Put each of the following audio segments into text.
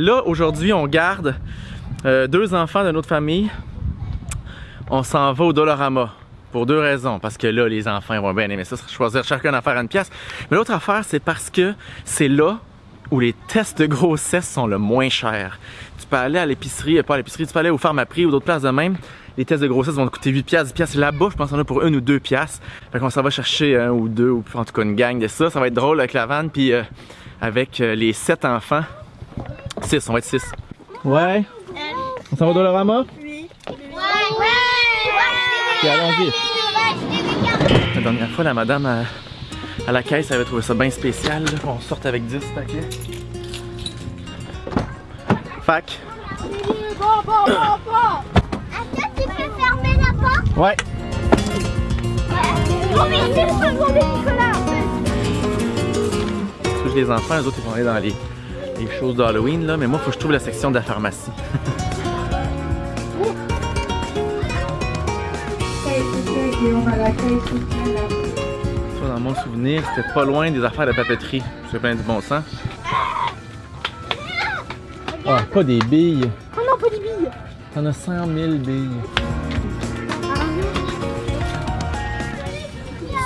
Là, aujourd'hui, on garde euh, deux enfants de notre famille. On s'en va au Dolorama. Pour deux raisons. Parce que là, les enfants vont bien aimer ça, choisir chacun affaire à une pièce. Mais l'autre affaire, c'est parce que c'est là où les tests de grossesse sont le moins chers. Tu peux aller à l'épicerie, pas à l'épicerie, tu peux aller au pharmaprix ou d'autres places de même. Les tests de grossesse vont te coûter 8 piastres, 10 piastres. Là-bas, je pense qu'on a pour une ou deux piastres. Fait qu'on s'en va chercher un ou deux, ou en tout cas une gang de ça. Ça va être drôle avec la vanne, puis euh, avec euh, les sept enfants. 6, on va être 6. Ouais. On s'en va au Dolorama? Oui. Ok, allons-y. La dernière fois, la madame à, à la caisse avait trouvé ça bien spécial, là, qu'on sorte avec 10 paquets. Fac. Bon, bon, bon, bon. Attends, tu peux fermer la porte? Ouais. Oh, mais c'est pas bon, Nicolas. Touche les enfants, les autres ils vont aller dans les, les choses d'Halloween, là, mais moi, faut que je trouve la section de la pharmacie. Ça, dans mon souvenir, c'était pas loin des affaires de papeterie. C'est plein du bon sens. Ah, pas des billes. Oh non, pas des billes. T'en as 100 000 billes.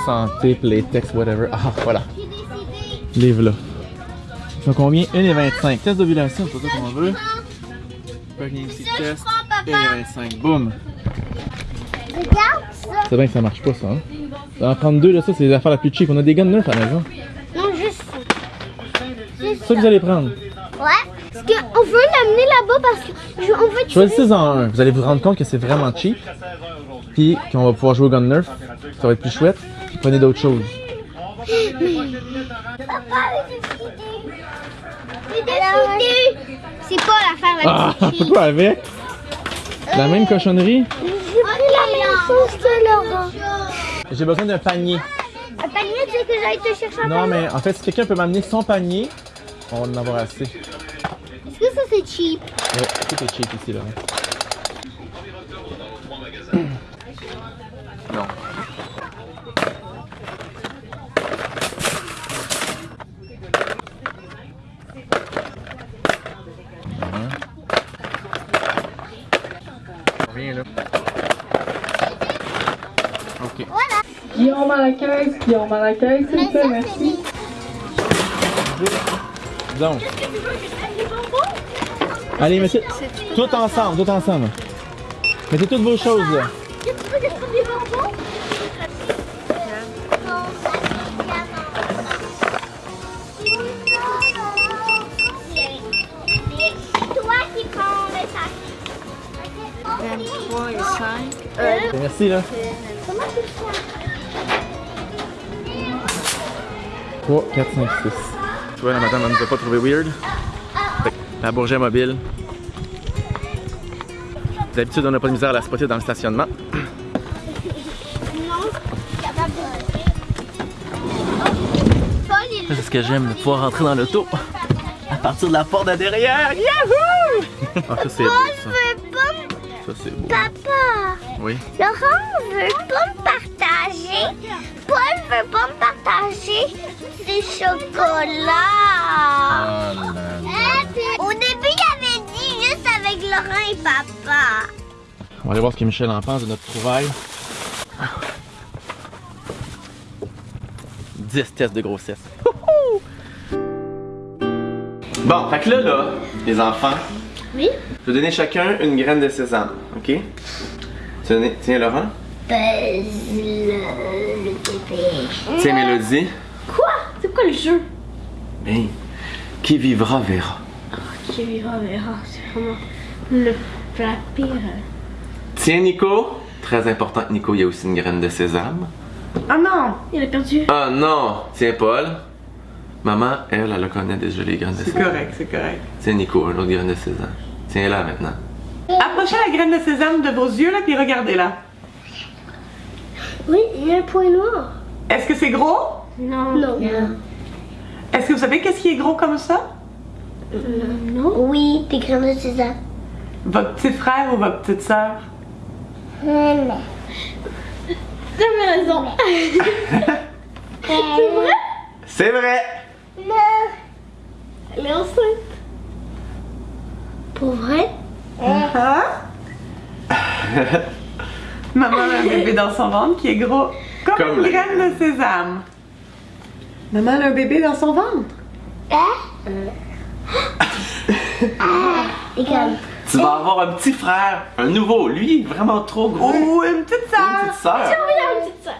Santé, playtex, whatever. Ah, voilà. Livre là. Ils sont combien? 1,25. Test d'ovulation, c'est pas ça qu'on veut. Pregnancy test. prends, papa. 1,25. Boum. Regarde ça. C'est bien que ça marche pas, ça. Hein? En prendre deux, là. Ça, c'est les affaires la plus cheap. On a des guns neufs à la maison. Non, juste ça. Ça que vous allez prendre. Ouais. Parce qu'on veut l'amener là-bas parce que je- on veut tirer. Choisissez en un. Vous allez vous rendre compte que c'est vraiment cheap. Puis qu'on va pouvoir jouer au gun nerf. Ça va être plus chouette. Puis prenez d'autres choses. C'est pas l'affaire la Ah, cheap. pourquoi avec? La même cochonnerie? J'ai pris la même chose que Laurent. J'ai besoin d'un panier. Un panier, tu sais que j'aille te chercher un Non, panier? mais en fait, si quelqu'un peut m'amener son panier, on va en avoir assez. Est-ce que ça c'est cheap? Ouais, tout est cheap ici, là. Non. Mhm. Rien là. Ok. Guillaume à la caisse, à la caisse, s'il vous plaît, merci. Donc. Allez, mettez tout ensemble, tout ensemble. Mettez toutes vos choses là. Tu veux 3, 4, 5, 6. Tu vois, la madame, elle nous a pas trouvé weird. La Bourget mobile. D'habitude, on n'a pas de misère à la spotter dans le stationnement. C'est ce que j'aime, de pouvoir rentrer dans l'auto. À partir de la porte de derrière. Yahoo! Ah, ça c'est beau, ça. veut pas me- Ça c'est beau. Papa, Oui. Laurent veut pas me partager. Paul veut pas me partager ses chocolats. Là là. Au début, il avait dit juste avec Laurent et papa. On va aller voir ce que Michel en pense de notre trouvaille. 10 tests de grossesse. Bon, fait que là, là, les enfants, Oui? je vais donner chacun une graine de sésame, ok? Tiens Laurent, Buzz le, le bébé. tiens Mélodie. Quoi? C'est quoi le jeu? Ben, qui vivra verra. Qui vivra verra. C'est vraiment le, la pire. Tiens Nico, très important Nico, il y a aussi une graine de sésame. Ah non! Il a perdu. Ah non, tiens Paul. Maman, elle, elle connaît déjà les graines de C'est sésame. correct, c'est correct. Tiens Nico, une autre graine de sésame. Tiens là maintenant. Approchez la graine de sésame de vos yeux, là, puis regardez-la. Oui, il y a un point noir. Est-ce que c'est gros? Non. Non. Est-ce que vous savez qu'est-ce qui est gros comme ça? Oui, des graines de sésame. Votre petit frère ou votre petite sœur? Hum. T'avais raison. C'est vrai? C'est vrai! Non. Elle est enceinte. Pour vrai? Hein? Maman a un bébé dans son ventre qui est gros comme, Comme une la graine de sésame. Maman a un bébé dans son ventre. Hein? Regarde. Tu vas avoir un petit frère, un nouveau. Lui, vraiment trop gros. Ou une petite Une sœur. petite sœur.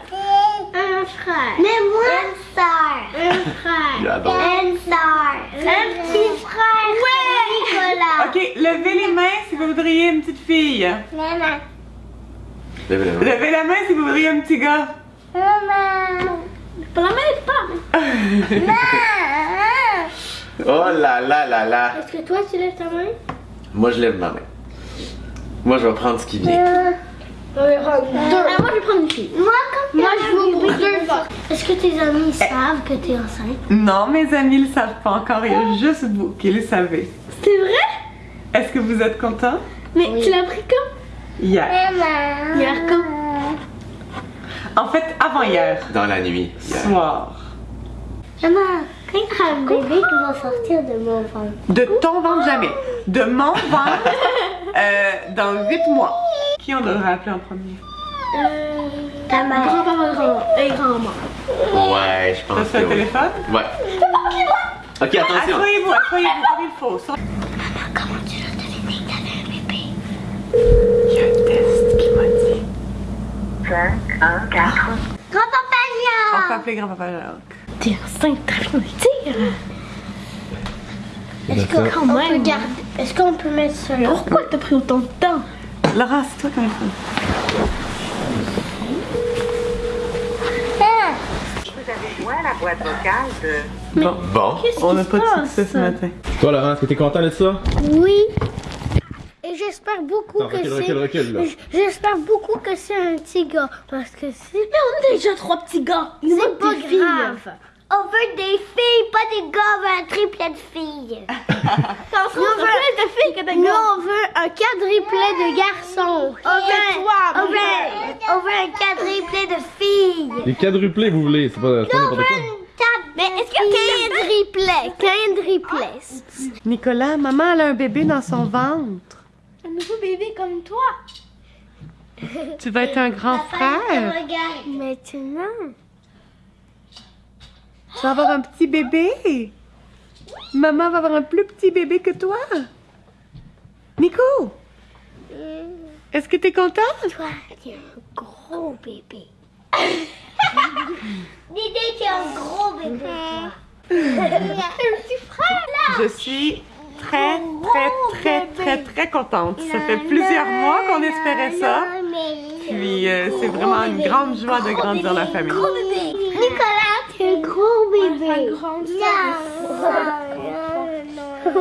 Un frère. Mais moi, une sœur. Un frère. J'adore. Une sœur. Un petit frère. Ouais. Nicolas. Ok, levez les mains si vous voudriez une petite fille. Maman. Lève la main. Levez la main si vous voudriez un petit gars. Maman. Pas la même femme. Maman. Oh là là là là. Est-ce que toi, tu lèves ta main? Moi, je lève ma main. Moi, je vais prendre ce qui vient. On va prendre deux. Ah, moi, je vais prendre une fille. Moi, quand Moi, je vais ouvrir deux fois. Est-ce que tes amis savent que t'es enceinte? Non, mes amis le savent pas encore. Il y a juste vous qui le savez. C'est vrai? Est-ce que vous êtes content? Mais tu l'as pris quand? Hier. Hier quand? En fait, avant hier. Dans la nuit. hier. Soir. Maman, quand il y un bébé qui va sortir de mon ventre? De ton ventre jamais. De mon ventre euh, dans 8 mois. Qui on devrait appeler en premier? Euh. Ta mère. Grand-papa, grand et grand-mère. Ouais, je T'as pense que le oui. téléphone? Ouais. Ok, attention. Asseyez-vous, asseyez-vous comme il faut. Sur- Comment tu l'as deviné que t'avais un bébé? Il y a un test qui m'a dit. Grand-papa On peut appeler grand-papa Jacques. T'es enceinte, très bien le dire. Est-ce qu'on peut même. garder... Est-ce qu'on peut mettre ça là? Pourquoi t'as pris autant de temps? Laura, c'est toi Vous avez joint la boîte vocale de Bon, Bon. Qu'est-ce on qui n'a pas de succès ce matin. Toi, Laurent, est-ce que t'es content de ça? Oui. J'espère beaucoup Attends, que c'est... J'espère beaucoup que c'est un petit gars. Parce que c'est... Mais on a déjà trois petits gars. Nous C'est pas des filles. grave. On veut des filles, pas des gars. On veut un triplet de filles. On Nous, on sera veut- plus de filles que de Nous, on veut un quadruplet de garçons. On veut, toi, on veut, on veut un quadruplet de filles. Les quadruplés, vous voulez, c'est pas, pas On n'importe veut quoi. Mais est-ce que quadruplet? Quadruplet. Nicolas, maman elle a un bébé dans son ventre. Un nouveau bébé comme toi. Tu vas être un grand frère. Regarde. Maintenant. Tu vas avoir un petit bébé. Maman va avoir un plus petit bébé que toi. Nico, est-ce que t'es content? Toi, t'es un gros bébé. Didi, t'es un gros bébé. un petit frère là. Je suis très, très, très, très, très contente. Ça fait plusieurs mois qu'on espérait ça. Puis euh, c'est vraiment une grande joie de grandir la famille. Gros bébé. Nicolas, t'es un gros bébé. Un grand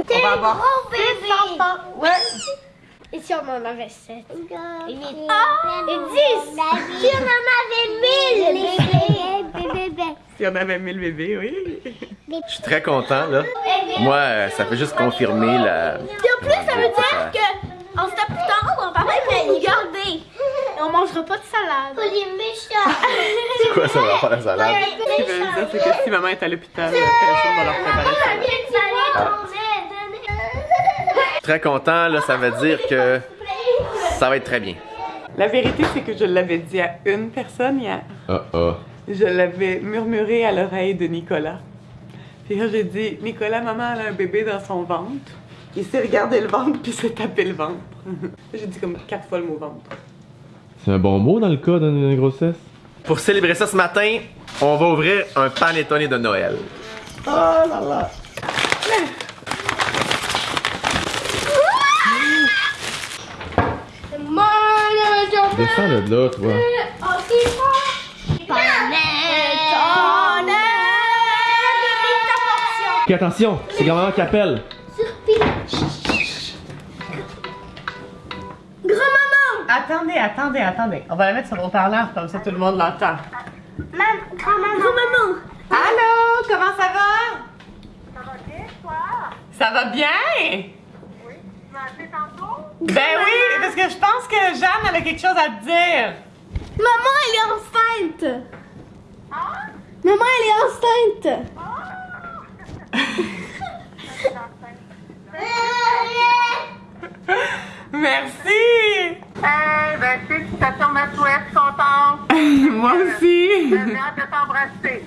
T'es On va un gros bébé. Ouais. Et si on en avait sept? Et 8. et 10. Si on en avait 1000 bébés. Si on avait mis le bébé, oui. Je suis très content, là. Moi, euh, ça fait juste confirmer la. Et en plus, ça veut dire que en septembre, on va faire nous garder. Et on mangera pas de salade. Pour les méchants. C'est quoi ça va faire la salade? Ce qui veut dire, c'est que si maman est à l'hôpital, personne va leur préparer ça? Très content, là, ça veut dire que ça va être très bien. La vérité, c'est que je l'avais dit à une personne hier. Ah ah. Je l'avais murmuré à l'oreille de Nicolas. Puis là, j'ai dit, Nicolas, maman, elle a un bébé dans son ventre. Il s'est regardé le ventre, puis s'est tapé le ventre. j'ai dit comme quatre fois le mot ventre. C'est un bon mot dans le cas d'une grossesse. Pour célébrer ça ce matin, on va ouvrir un panettone de Noël. Descends de là, toi. Attention, c'est grand-maman qui appelle. Attendez, attendez, attendez. On va la mettre sur le haut-parleur, comme ça tout le monde l'entend. Maman. Allô, comment ça va? Ça va bien, toi? Ça va bien? Oui. Tu m'as appelé tantôt? Ben oui, parce que je pense que Jeanne elle a quelque chose à te dire. Maman, elle est enceinte. Maman, elle est enceinte. Merci! Eh ben, félicitations, ma souhaite, contente. Moi aussi! J'ai hâte de t'embrasser.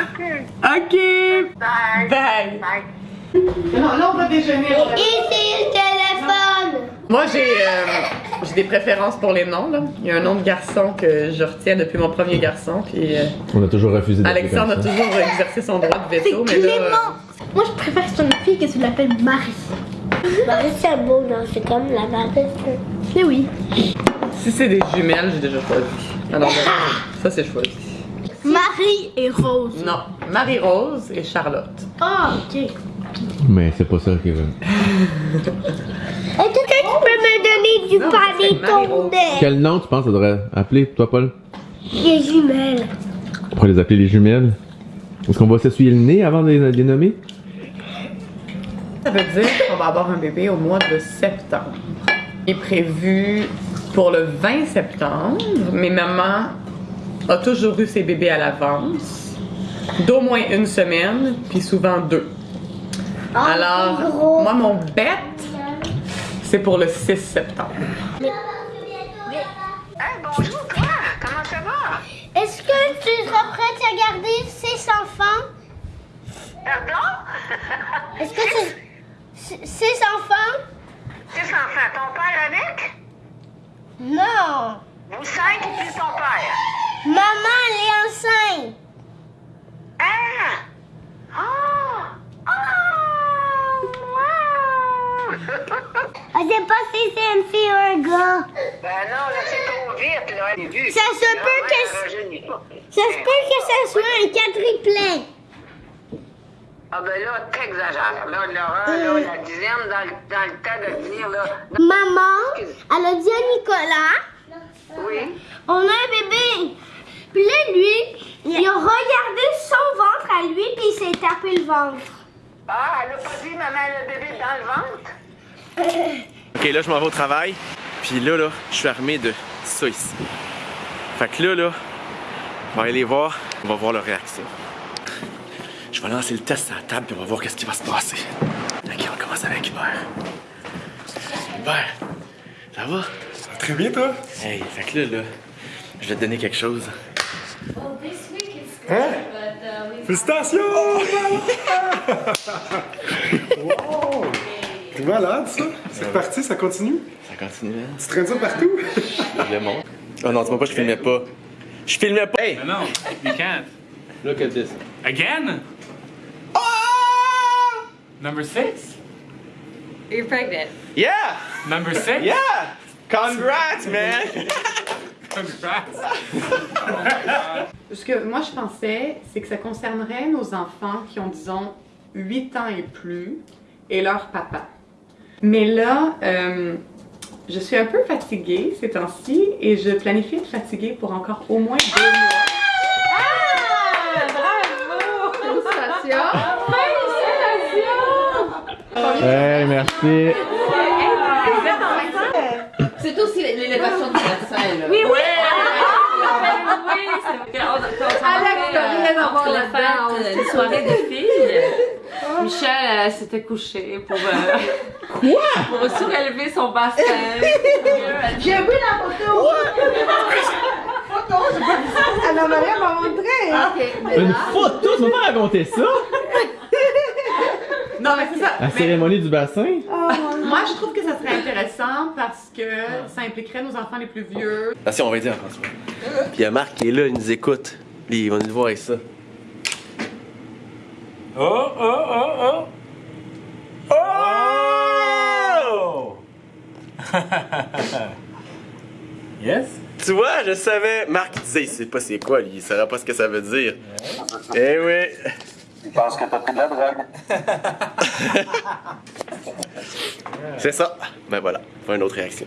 OK. Ok! Bye. Bye! Bye. Non, là, on va déjeuner. Ici le téléphone. Moi, j'ai euh, j'ai des préférences pour les noms. Là. Il y a un nom de garçon que je retiens depuis mon premier garçon. Puis euh, On a toujours refusé d'appeler Alexandre a toujours exercé son droit de veto. C'est mais là, euh, Clément. Moi, je préfère que ce soit une fille que tu l'appelles Marie. Marie, c'est beau, non? C'est comme la Marie. Mais oui. si c'est des jumelles, j'ai déjà choisi. Alors, là, ça, c'est choisi. Marie et Rose. Non, Marie-Rose et Charlotte. Ah, ok. Mais c'est pas ça qu'il veut. Du? Quel nom tu penses ça devrait appeler, toi, Paul? Les jumelles. On pourrait les appeler les jumelles. Est-ce qu'on va s'essuyer le nez avant de les, de les nommer? Ça veut dire qu'on va avoir un bébé au mois de septembre. Il est prévu pour le 20 septembre, mais maman a toujours eu ses bébés à l'avance, d'au moins une semaine, puis souvent deux. Alors, c'est gros. moi, mon bet, c'est pour le 6 septembre. Hey, bonjour, toi. Comment ça va? Est-ce que tu seras prête à garder six enfants? Pardon? Est-ce que tu... Six enfants? Six enfants. Ton père avec? Non. Vous cinq et puis ton père? Maman, elle est enceinte. Ah! Ah! Wow! Je sais pas si c'est une fille ou un gars. ben non, là, c'est trop vite, là. Vu. Ça se La peut que-. Ça se peut que ça soit un quadriplé. Ah ben là, t'exagères. Là, Laurent, là, la dizaine dans, le- dans le temps de venir, là. Maman, elle a dit à Nicolas, Oui. on a un bébé. Puis là, lui, il a regardé son ventre à lui, puis il s'est tapé le ventre. Ah, elle a pas dit maman le bébé dans le ventre? Ok, là, je m'en vais au travail. Puis là, là, je suis armé de ça ici. Fait que là, là, on va aller les voir. On va voir leur réaction. Je vais lancer le test à la table, puis on va voir qu'est-ce qui va se passer. Ok, on commence avec Hubert. Hubert, ça va? Très bien, toi? Hey, fait que là, là, je vais te donner quelque chose. Hein? Félicitations! wow! C'est malade, ça. C'est reparti, ça continue? Ça continue, hein? Tu traînes ça partout? Je le montre. Oh non, dis-moi pas, je filmais pas. Je filmais pas! Hey! No, you can't. Look at this. Again? Number six? You're pregnant. Yeah! Number six? Yeah! Congrats, man! Congrats. Ce que moi je pensais, c'est que ça concernerait nos enfants qui ont, disons, 8 ans et plus et leur papa. Mais là, euh, je suis un peu fatiguée ces temps-ci et je planifie être fatiguée pour encore au moins deux mois. Hey, merci. C'est aussi l'élévation du bassin, là. Oui, oui. Oui, c'est On a fait une soirée de filles. Michel euh, s'était couché pour, euh, pour surélever son bassin. J'ai vu la photo. Anna-Maria m'a montré! Une photo, tu m'as pas raconté ça? Non, mais c'est ça. La Mais cérémonie du bassin? moi, je trouve que ça serait intéressant parce que ça impliquerait nos enfants les plus vieux. Attention, on va dire François. Puis il y a Marc qui est là, il nous écoute. Lui, il va nous voir avec ça. Oh, oh, oh, oh. Oh! yes? Tu vois, je savais. Marc il disait, il sait pas c'est quoi, lui. Il saura pas ce que ça veut dire. Eh oui. Je pense que t'as pris de la drogue? C'est ça. Ben voilà, pas une autre réaction.